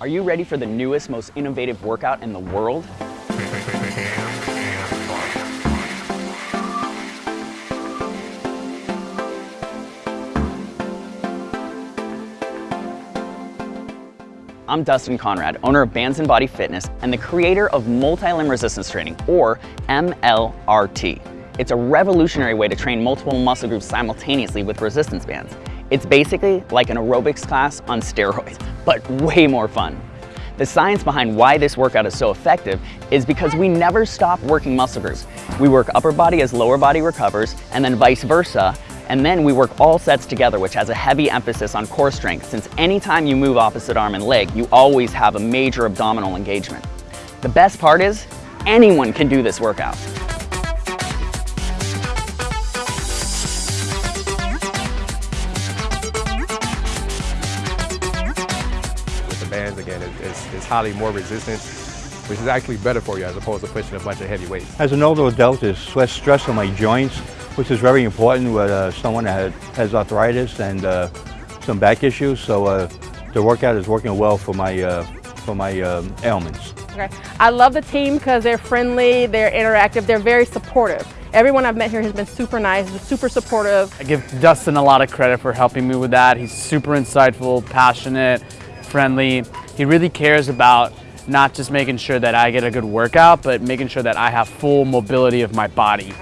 Are you ready for the newest, most innovative workout in the world? I'm Dustin Conrad, owner of Bands and Body Fitness and the creator of Multi-Limb Resistance Training, or MLRT. It's a revolutionary way to train multiple muscle groups simultaneously with resistance bands. It's basically like an aerobics class on steroids, but way more fun. The science behind why this workout is so effective is because we never stop working muscle groups. We work upper body as lower body recovers, and then vice versa, and then we work all sets together, which has a heavy emphasis on core strength, since anytime you move opposite arm and leg, you always have a major abdominal engagement. The best part is, anyone can do this workout. Bands, again, it's, it's highly more resistant, which is actually better for you as opposed to pushing a bunch of heavy weights. As an older adult, there's less stress on my joints which is very important with uh, someone that has arthritis and uh, some back issues. So uh, the workout is working well for my, uh, for my um, ailments. Okay. I love the team because they're friendly, they're interactive, they're very supportive. Everyone I've met here has been super nice, super supportive. I give Dustin a lot of credit for helping me with that. He's super insightful, passionate, friendly. He really cares about not just making sure that I get a good workout, but making sure that I have full mobility of my body.